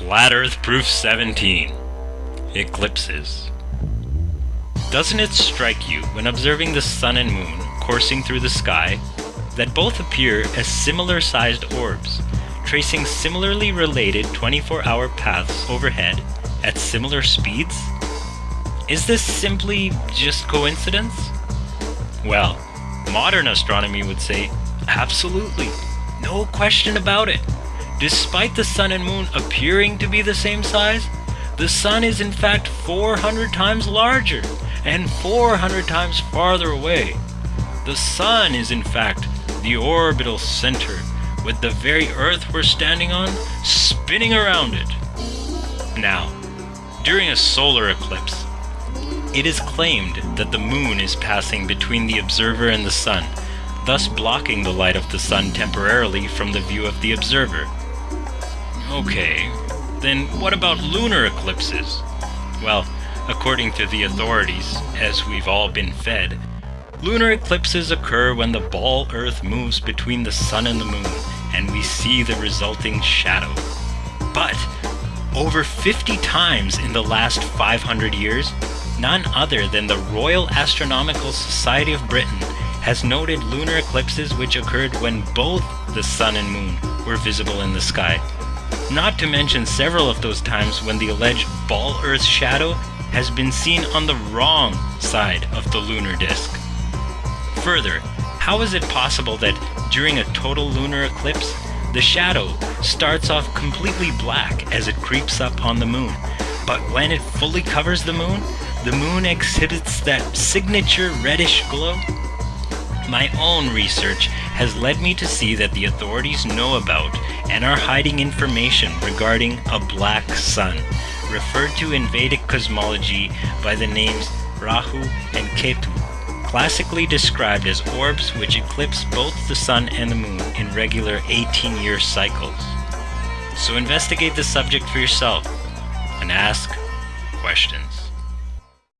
Flat Earth Proof 17 Eclipses. Doesn't it strike you when observing the sun and moon coursing through the sky that both appear as similar sized orbs, tracing similarly related 24 hour paths overhead at similar speeds? Is this simply just coincidence? Well, modern astronomy would say absolutely, no question about it. Despite the sun and moon appearing to be the same size, the sun is in fact 400 times larger and 400 times farther away. The sun is in fact the orbital center, with the very Earth we're standing on spinning around it. Now, during a solar eclipse, it is claimed that the moon is passing between the observer and the sun, thus blocking the light of the sun temporarily from the view of the observer. Okay, then what about lunar eclipses? Well, according to the authorities, as we've all been fed, lunar eclipses occur when the ball Earth moves between the sun and the moon, and we see the resulting shadow. But, over 50 times in the last 500 years, none other than the Royal Astronomical Society of Britain has noted lunar eclipses which occurred when both the sun and moon were visible in the sky. Not to mention several of those times when the alleged ball Earth shadow has been seen on the wrong side of the lunar disk. Further, how is it possible that during a total lunar eclipse, the shadow starts off completely black as it creeps up on the moon, but when it fully covers the moon, the moon exhibits that signature reddish glow? My own research has led me to see that the authorities know about and are hiding information regarding a black sun, referred to in Vedic cosmology by the names Rahu and Ketu, classically described as orbs which eclipse both the sun and the moon in regular 18-year cycles. So investigate the subject for yourself and ask questions.